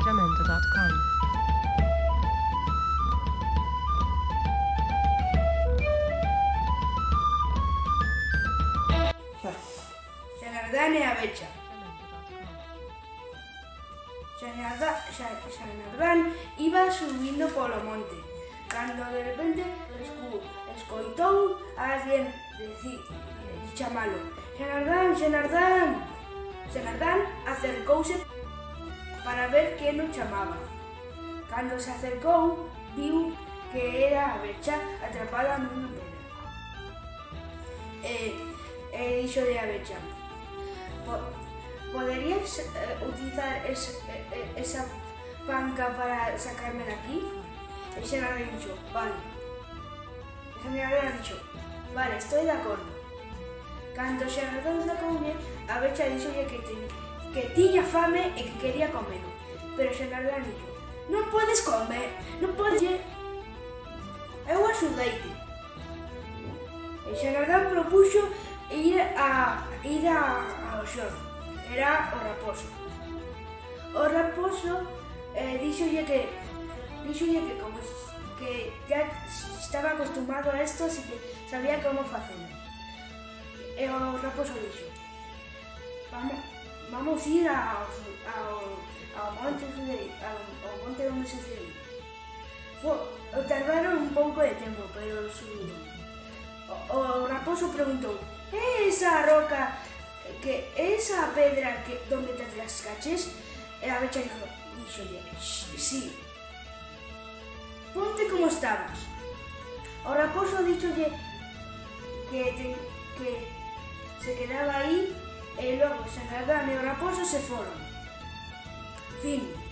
sacramento.com. Abecha. Yanardán iba subiendo por los montes, cuando de repente escoitó a alguien decir, chamalo, Yanardán, Yanardán. Yanardán acercóse para ver quen o chamaba. Cando se acercou, viu que era a becha atrapada nunha pedra. E, e dixo de a becha, poderías eh, utilizar es, eh, esa panca para sacarme de aquí? E xa le dixo, vale. E xa le dixo, vale, estoy de acordo. Cando xa redonda con a becha dixo que tenía que tiña fame e que quería comer, pero xa Xenardán dixo, non podes comer, non podes... Eu axudeite. E Xenardán propuxo ir a ir a, ao xor. Era o raposo. O raposo eh, díxolle que díxolle que como que ya estaba acostumado a esto, así que sabía como facelo. E o raposo dixo, vamos, Vamos ir ao, ao, ao monte Federico, ao, ao monte onde se tardaron un pouco de tempo, pero subiron. O, o raposo preguntou, é esa roca, que esa pedra que, donde te rascaches? E a becha dixo, dixolle, sí. Ponte como estabas. O raposo dixolle que, que se quedaba aí e logo se agradame o raposo se foron. Fin.